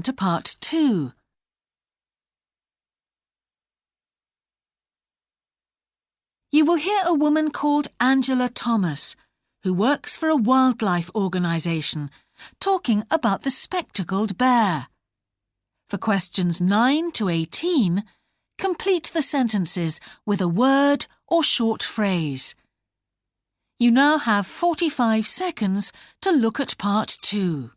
to part two. You will hear a woman called Angela Thomas, who works for a wildlife organisation, talking about the spectacled bear. For questions 9 to 18, complete the sentences with a word or short phrase. You now have 45 seconds to look at part 2.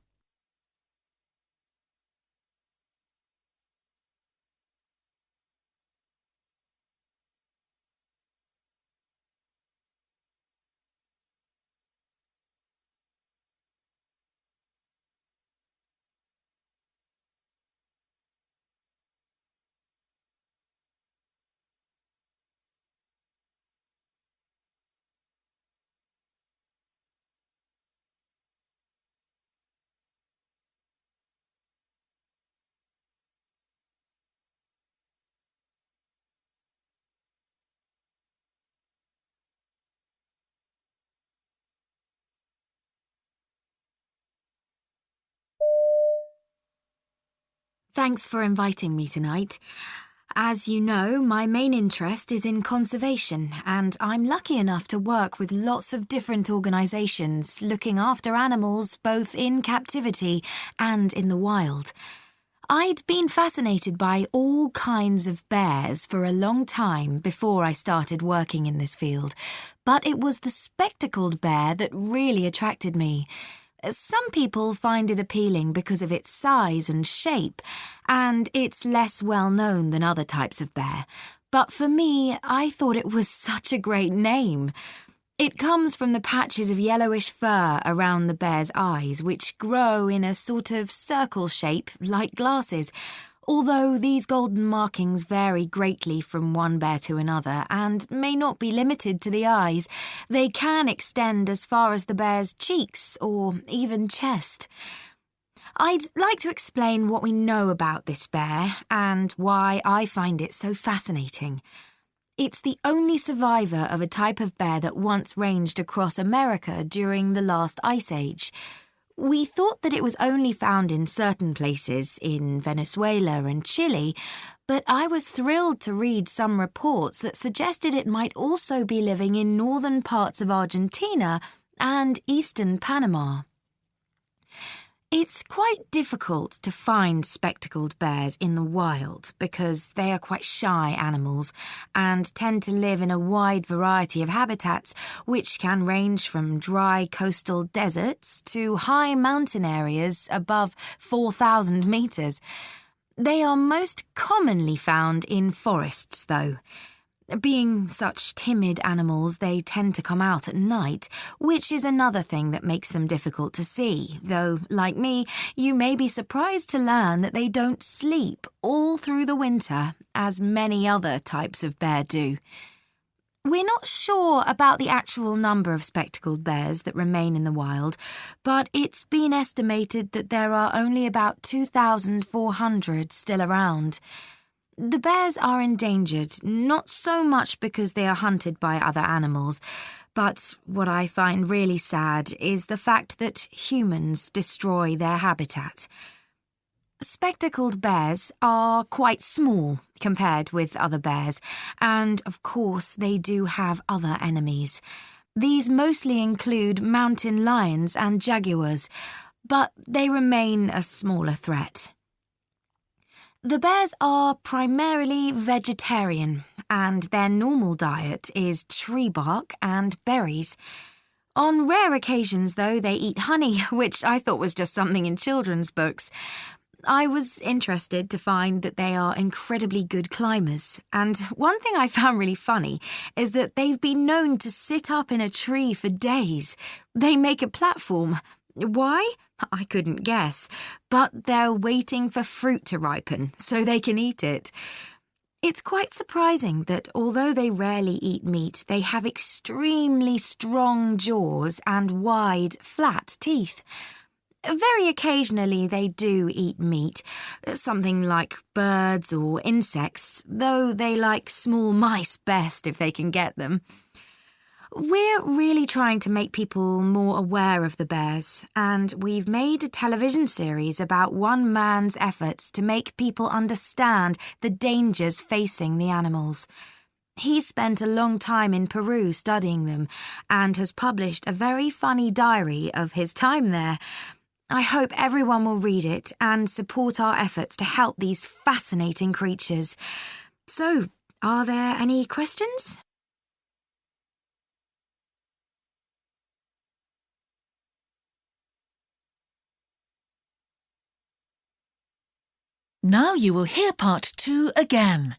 Thanks for inviting me tonight. As you know, my main interest is in conservation, and I'm lucky enough to work with lots of different organisations looking after animals both in captivity and in the wild. I'd been fascinated by all kinds of bears for a long time before I started working in this field, but it was the spectacled bear that really attracted me. Some people find it appealing because of its size and shape, and it's less well known than other types of bear. But for me, I thought it was such a great name. It comes from the patches of yellowish fur around the bear's eyes, which grow in a sort of circle shape like glasses, although these golden markings vary greatly from one bear to another and may not be limited to the eyes, they can extend as far as the bear's cheeks or even chest. I'd like to explain what we know about this bear and why I find it so fascinating. It's the only survivor of a type of bear that once ranged across America during the last ice age. We thought that it was only found in certain places in Venezuela and Chile, but I was thrilled to read some reports that suggested it might also be living in northern parts of Argentina and eastern Panama. It's quite difficult to find spectacled bears in the wild because they are quite shy animals and tend to live in a wide variety of habitats, which can range from dry coastal deserts to high mountain areas above 4,000 metres. They are most commonly found in forests, though. Being such timid animals, they tend to come out at night, which is another thing that makes them difficult to see, though, like me, you may be surprised to learn that they don't sleep all through the winter, as many other types of bear do. We're not sure about the actual number of spectacled bears that remain in the wild, but it's been estimated that there are only about 2,400 still around. The bears are endangered, not so much because they are hunted by other animals, but what I find really sad is the fact that humans destroy their habitat. Spectacled bears are quite small compared with other bears, and of course, they do have other enemies. These mostly include mountain lions and jaguars, but they remain a smaller threat. The bears are primarily vegetarian, and their normal diet is tree bark and berries. On rare occasions, though, they eat honey, which I thought was just something in children's books. I was interested to find that they are incredibly good climbers, and one thing I found really funny is that they've been known to sit up in a tree for days. They make a platform. Why? I couldn't guess, but they're waiting for fruit to ripen so they can eat it. It's quite surprising that although they rarely eat meat, they have extremely strong jaws and wide, flat teeth. Very occasionally they do eat meat, something like birds or insects, though they like small mice best if they can get them. We're really trying to make people more aware of the bears, and we've made a television series about one man's efforts to make people understand the dangers facing the animals. He spent a long time in Peru studying them and has published a very funny diary of his time there. I hope everyone will read it and support our efforts to help these fascinating creatures. So, are there any questions? Now you will hear part two again.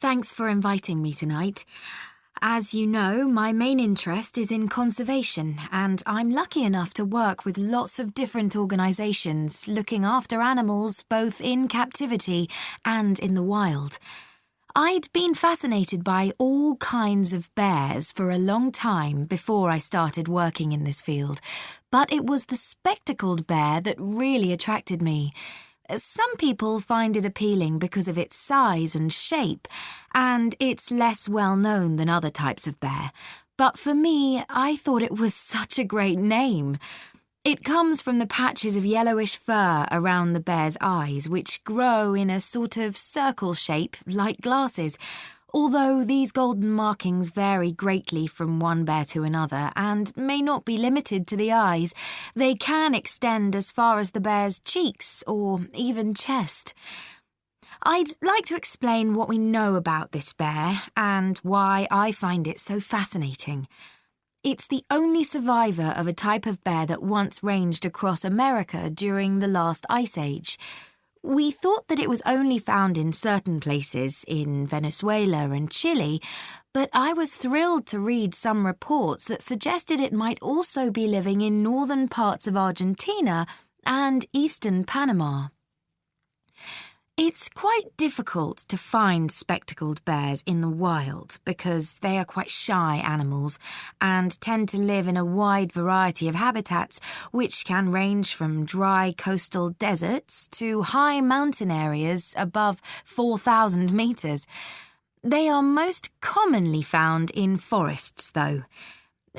Thanks for inviting me tonight. As you know, my main interest is in conservation, and I'm lucky enough to work with lots of different organisations looking after animals both in captivity and in the wild. I'd been fascinated by all kinds of bears for a long time before I started working in this field, but it was the spectacled bear that really attracted me. Some people find it appealing because of its size and shape, and it's less well known than other types of bear. But for me, I thought it was such a great name. It comes from the patches of yellowish fur around the bear's eyes, which grow in a sort of circle shape like glasses. Although these golden markings vary greatly from one bear to another and may not be limited to the eyes, they can extend as far as the bear's cheeks or even chest. I'd like to explain what we know about this bear and why I find it so fascinating. It's the only survivor of a type of bear that once ranged across America during the last ice age. We thought that it was only found in certain places in Venezuela and Chile, but I was thrilled to read some reports that suggested it might also be living in northern parts of Argentina and eastern Panama. It's quite difficult to find spectacled bears in the wild because they are quite shy animals and tend to live in a wide variety of habitats, which can range from dry coastal deserts to high mountain areas above 4,000 metres. They are most commonly found in forests, though.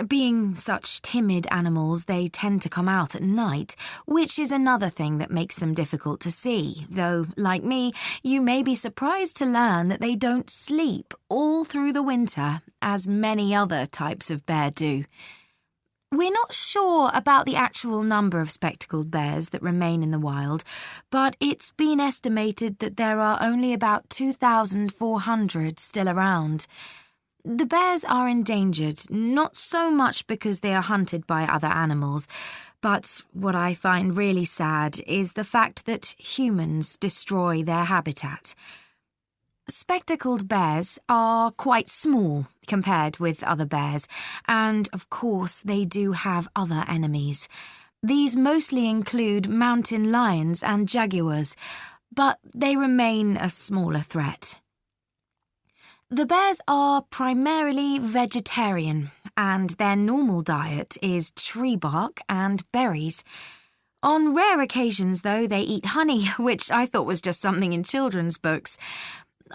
Being such timid animals, they tend to come out at night, which is another thing that makes them difficult to see, though, like me, you may be surprised to learn that they don't sleep all through the winter, as many other types of bear do. We're not sure about the actual number of spectacled bears that remain in the wild, but it's been estimated that there are only about 2,400 still around. The bears are endangered, not so much because they are hunted by other animals, but what I find really sad is the fact that humans destroy their habitat. Spectacled bears are quite small compared with other bears, and of course, they do have other enemies. These mostly include mountain lions and jaguars, but they remain a smaller threat. The bears are primarily vegetarian, and their normal diet is tree bark and berries. On rare occasions, though, they eat honey, which I thought was just something in children's books.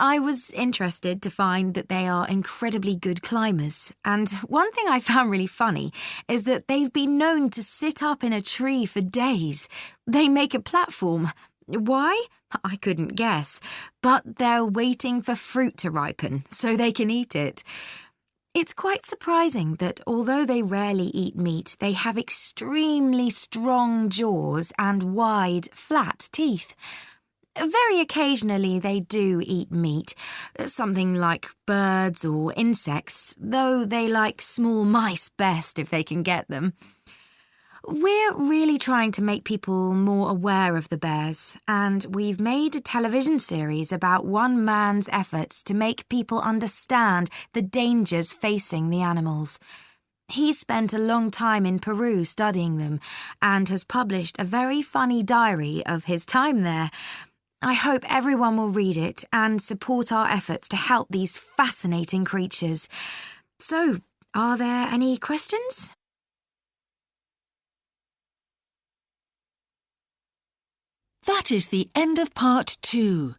I was interested to find that they are incredibly good climbers, and one thing I found really funny is that they've been known to sit up in a tree for days. They make a platform, why? I couldn't guess, but they're waiting for fruit to ripen so they can eat it. It's quite surprising that although they rarely eat meat, they have extremely strong jaws and wide, flat teeth. Very occasionally they do eat meat, something like birds or insects, though they like small mice best if they can get them. We're really trying to make people more aware of the bears, and we've made a television series about one man's efforts to make people understand the dangers facing the animals. He spent a long time in Peru studying them and has published a very funny diary of his time there. I hope everyone will read it and support our efforts to help these fascinating creatures. So, are there any questions? That is the end of part two.